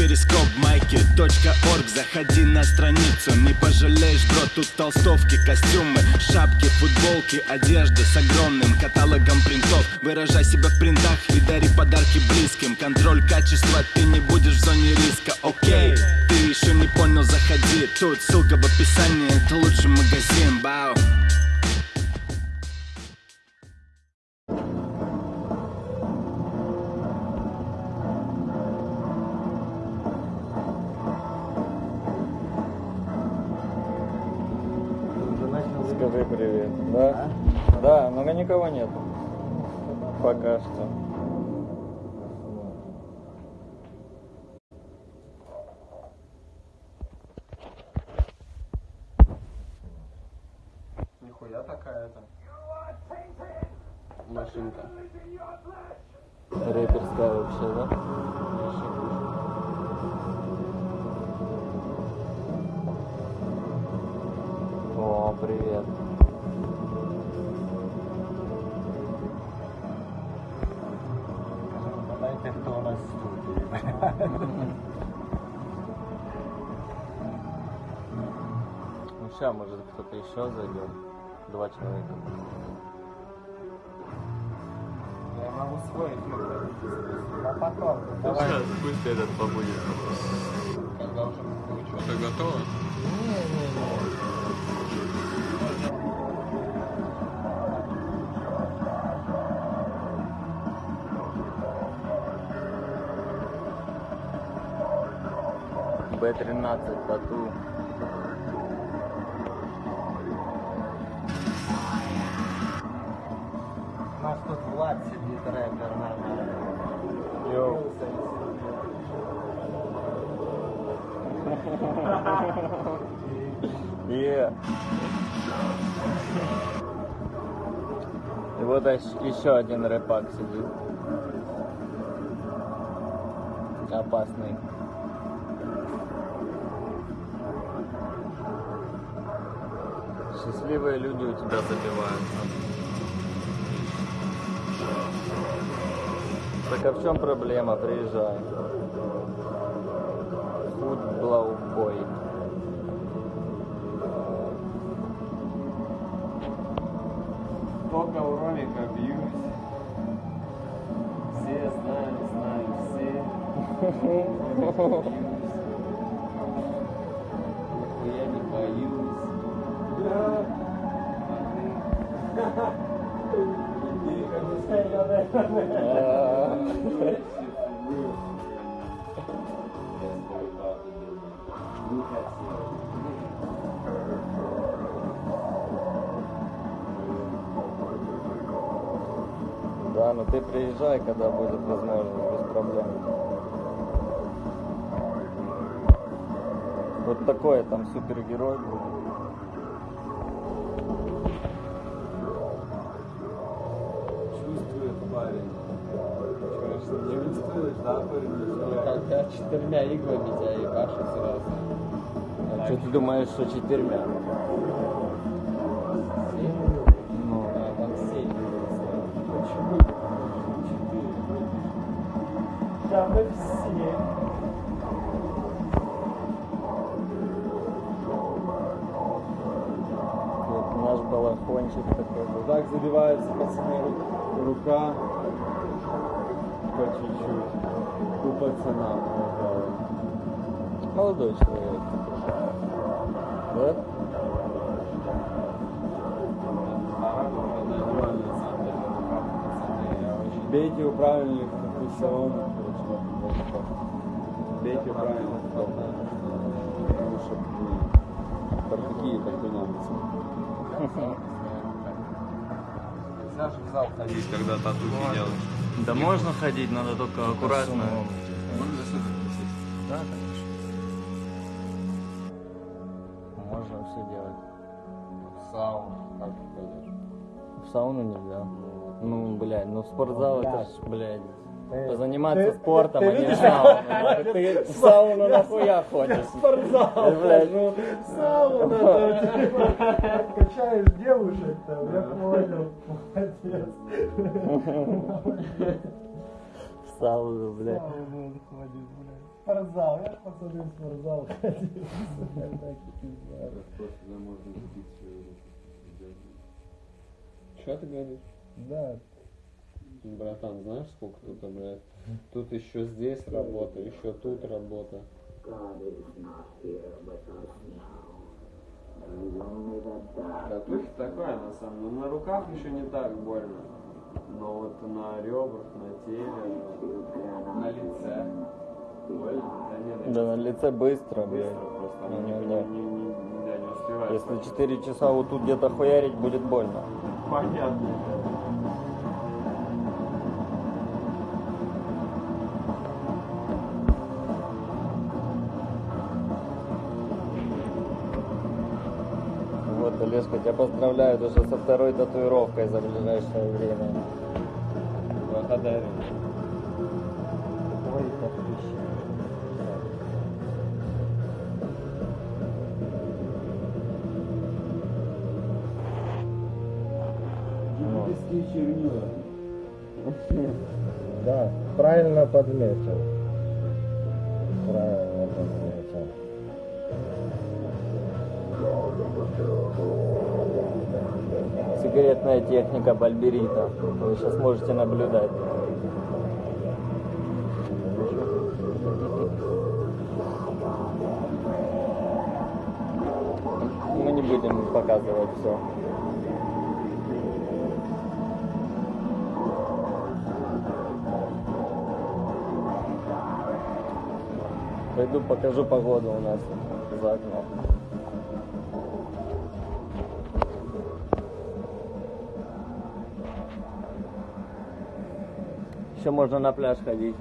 перископ майки .орг. Заходи на страницу, не пожалеешь, бро Тут толстовки, костюмы, шапки, футболки Одежда с огромным каталогом принтов. Выражай себя в принтах и дари подарки близким. Контроль качества, ты не будешь в зоне риска, окей Ты еще не понял, заходи. Тут ссылка в описании, это лучший магазин, бау Скажи привет. Да? Да, но никого нет. Пока что. Ну сейчас, может, кто-то еще зайдет. Два человека. Я могу свой эфир. А потом. Давай. Сейчас пусть этот побудет. Когда уже будет Уже готово? Б-13 тату. Влад сидит, рэпер нормально. Йоу. И вот ещ- еще один рэпак сидит. Опасный. Счастливые люди у тебя забиваются. Так а в чем проблема? Приезжай. Футблаубой. Только у Ромика бьюсь. Все знают, знают все. Я не боюсь. Да, ну ты приезжай, когда будет возможность, без проблем. Вот такой там супергерой будет. Не чувствуешь, да, парень? Когда четырьмя иглами тебя ебашит сразу. А что ты думаешь, что четырьмя? Ну, А, там семь. Почему? Четыре. Там и все. вот наш балахончик такой. Вот так забивается, пацаны, ру- рука по чуть-чуть. У пацана. Молодой человек. Да? Бейте у правильных салон. Бейте у правильных Такие, как у немцев. Нельзя же в зал ходить. Когда татухи делаешь. Да можно ходить, надо только аккуратно. Да, конечно. Можно все делать. В сауну, как ты ходишь? В сауну нельзя. Ну, блядь, ну в спортзал это ж, блядь, позаниматься ты- спортом, ты а не сауну. Ты в сауну нахуя ходишь? Спортзал, Блядь. ну, сауна, типа, качаешь девушек там, я понял, молодец. В сауну, блядь. Сауну ходит, блядь. спортзал, я в спортзал руку. Что ты говоришь? Да, Братан, знаешь, сколько тут, блядь? Тут еще здесь работа, еще тут работа. Татухи такое, на самом деле. На руках еще не так больно. Но вот на ребрах, на теле, на лице. Больно? Да нет, Да на лице быстро, быстро блядь. просто. Не, Оно не, не, не. не, не, не. Если 4 часа вот тут где-то хуярить, будет больно. Понятно. Олежка, тебя поздравляют уже со второй татуировкой за ближайшее время. Благодарю. ой, подписчик. Египетские чернила. Да, правильно подметил. Сигаретная техника Бальберита. Вы сейчас можете наблюдать. Мы не будем показывать все. Пойду покажу погоду у нас за окном. Еще можно на пляж ходить.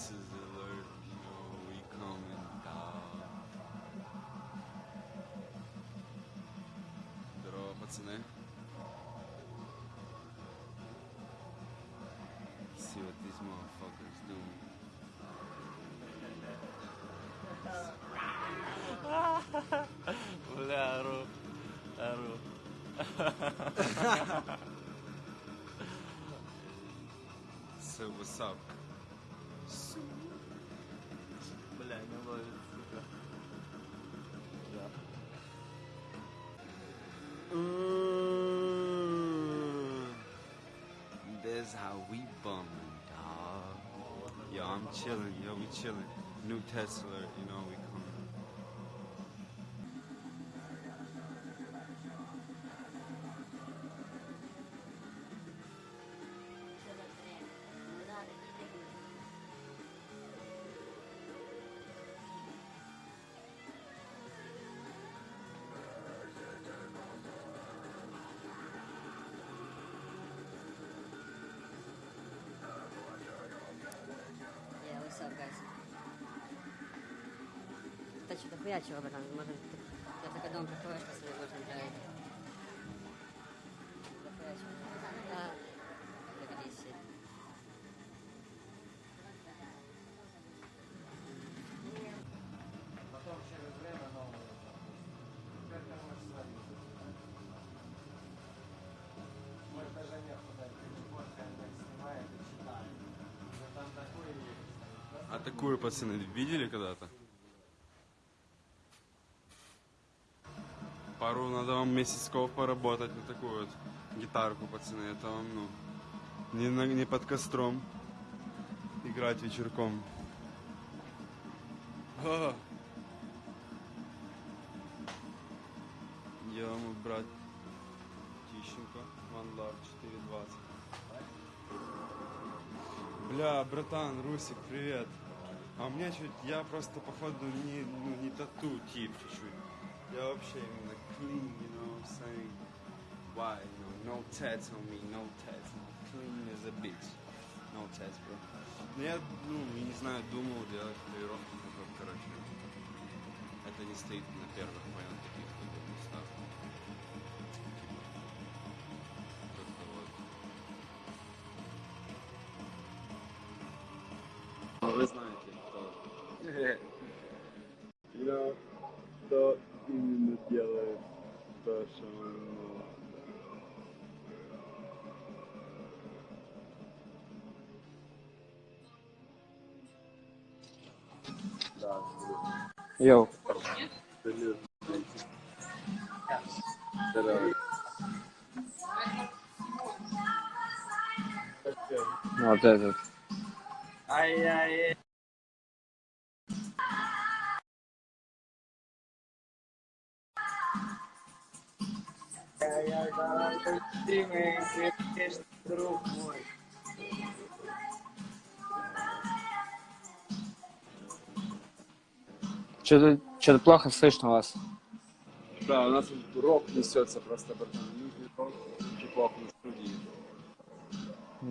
Jesus alert, you know, we coming down. Здорово, пацаны. See what these motherfuckers doing. Бля, ору. Ору. so what's up? That's how we bum, dog. Yo, I'm chilling. Yo, we chilling. New Tesla, you know, we Ты что-то хуячила, братан, может, я только дом приходишь, что больше не нравится. Ты. А такую, пацаны, видели когда-то? Надо вам месяцков поработать на такую вот гитарку, пацаны. Это вам, ну, не, на- не под костром играть вечерком. А. Я мой брат Тищенко, Love 420. Бля, братан, Русик, привет. А у меня чуть, я просто походу не, ну, не тату тип чуть-чуть. Я вообще именно clean, you know what I'm saying? Why, you know, no tats on me, no tats, no clean as a bitch. No tats, bro. Ну я, ну, я не знаю, думал делать татуировку, потом, короче, это не стоит на первых моих каких-то вот местах. Как-то вот. Вы знаете, кто. Я кто именно Йоу. Вот этот. Ай-яй-яй. Ай-яй, давай, ты сердечный друг мой. Что-то что плохо слышно вас. Да, у нас рок несется просто, братан. На студии.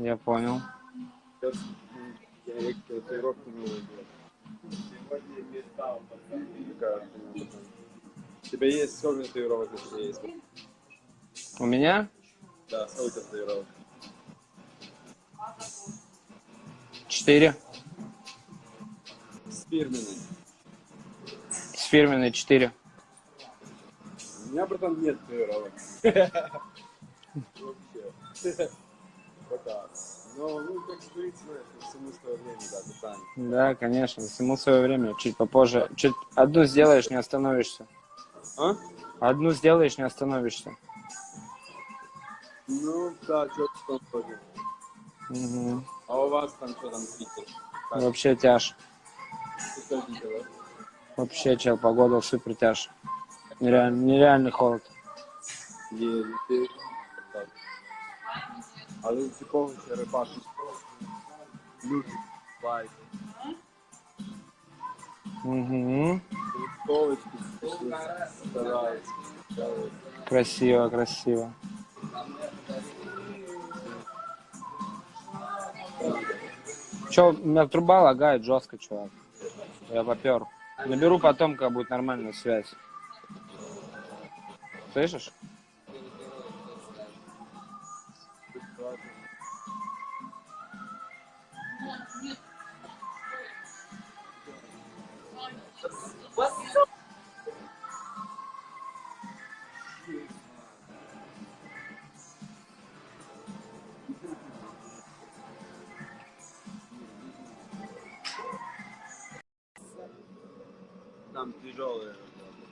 Я понял. Братан. У тебя есть сколько татуировок на тебе есть? У меня Да, сколько татуировок? четыре. С фирменной четыре. У меня, братан, нет татуировок. Вообще. Пока. Но, ну, как говорится, всему свое время, да, братан. Да, конечно, всему свое время. Чуть попозже. Чуть одну сделаешь, не остановишься. А? Одну сделаешь, не остановишься. Ну, да, что-то вроде. Мгм. А у вас там что там, Питер? Вообще тяж. Что делать? Вообще, чел, погода супер тяж. Нереально, нереальный холод. Не, ты... так. А ты типовый рыбак. Любит байк. Угу. Красиво, красиво. Че, у меня труба лагает жестко, чувак. Я попер. Наберу потом, когда будет нормальная связь. Слышишь? Там тяжелые работы.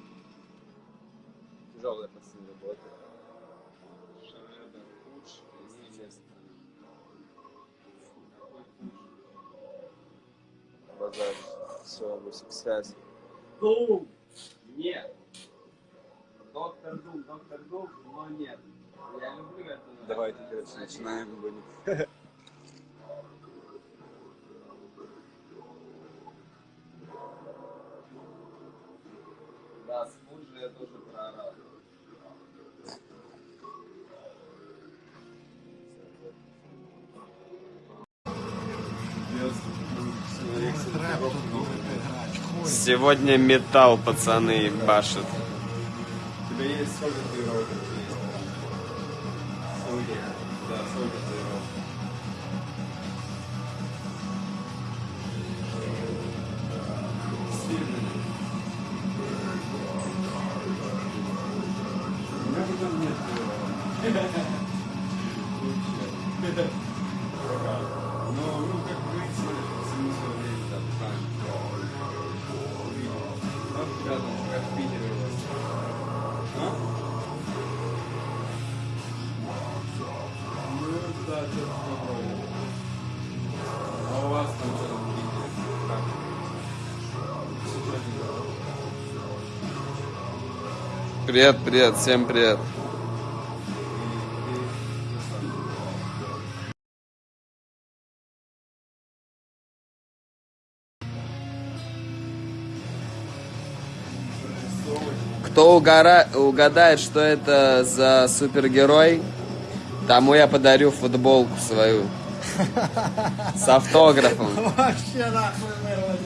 Тяжелые пацаны работают. Шарада, лучше, естественно. Базар, все, Русик, связь. Дум! Нет. Доктор Дум, доктор Дум, но нет. Я люблю это. Давайте, короче, начинаем Сегодня металл, пацаны, башит. У есть сколько татуировок? Сколько? Да, сколько татуировок? Сильно. У Привет, привет, всем привет. Кто угора... угадает, что это за супергерой, тому я подарю футболку свою. С автографом. Вообще нахуй вырвать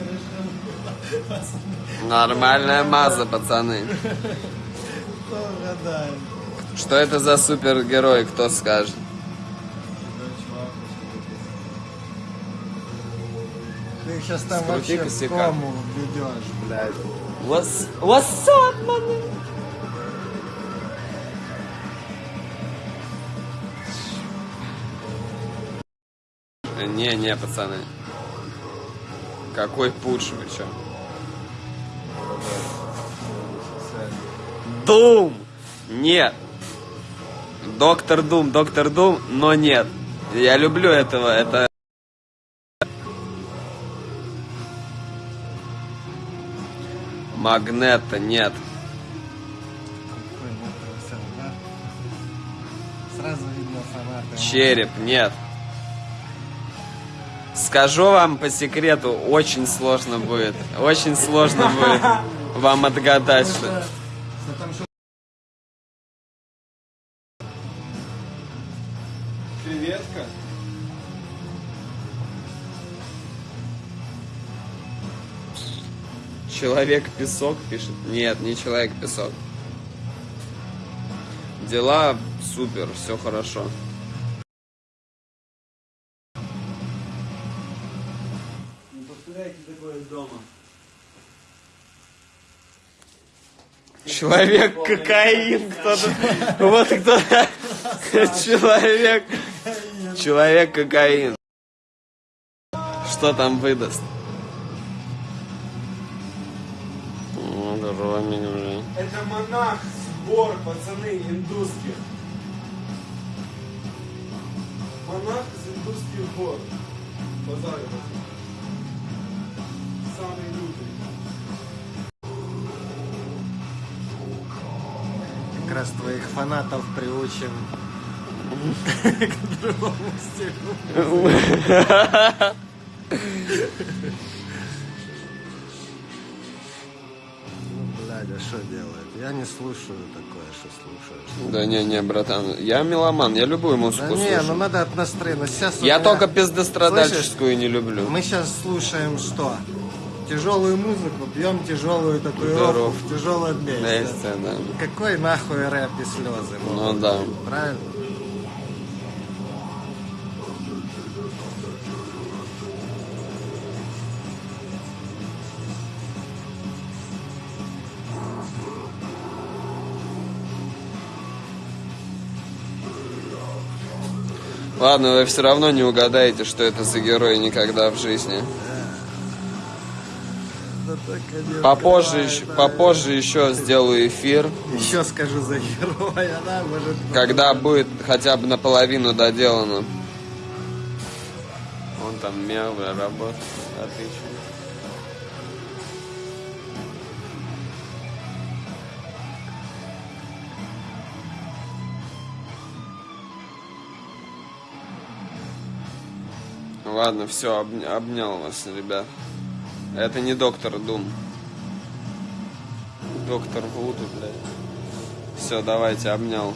решил. Нормальная маза, пацаны. Кто угадает? Что это за супергерой, кто скажет? Ты сейчас там Скрути вообще в косяка. кому ведешь, блядь. What's, what's up, man? Не, не, пацаны. Какой пуш вы чё? Дум! Нет. Доктор Дум, Доктор Дум, но нет. Я люблю этого, это... Магнета нет. Череп нет. Скажу вам по секрету, очень сложно будет. Очень сложно будет вам отгадать, что... Человек-песок пишет. Нет, не Человек-песок. Дела супер, все хорошо. Не повторяйте такое дома. Человек кокаин, кто-то. Вот кто. Человек. Человек кокаин. Что там выдаст? О, ромик, блин. Это монах сбор, пацаны, индусских. Монах из индусских гор. Базарю. Самый лютый. как раз твоих фанатов приучим к другому стилю. Ну, а что делает? Я не слушаю такое, что слушаешь. Да не, не, братан, я меломан, я любую Да музыку не, ну слушаю. надо от настроения. Сейчас Я меня- только пиздострадальческую не люблю. Мы сейчас слушаем что? Тяжелую музыку, пьем тяжелую татуировку в тяжелом месте. Вместе, да. Какой нахуй рэп и слезы? Ну да. Правильно? Ладно, вы все равно не угадаете, что это за герой никогда в жизни. Попозже, еще, попозже еще сделаю эфир, Еще скажу за героя, да, может. когда будет хотя бы наполовину доделано. Он там бля, работает. А Ладно, все, обнял вас, ребят. Это не доктор Дум. Доктор Вуду, блядь. Все, давайте, обнял.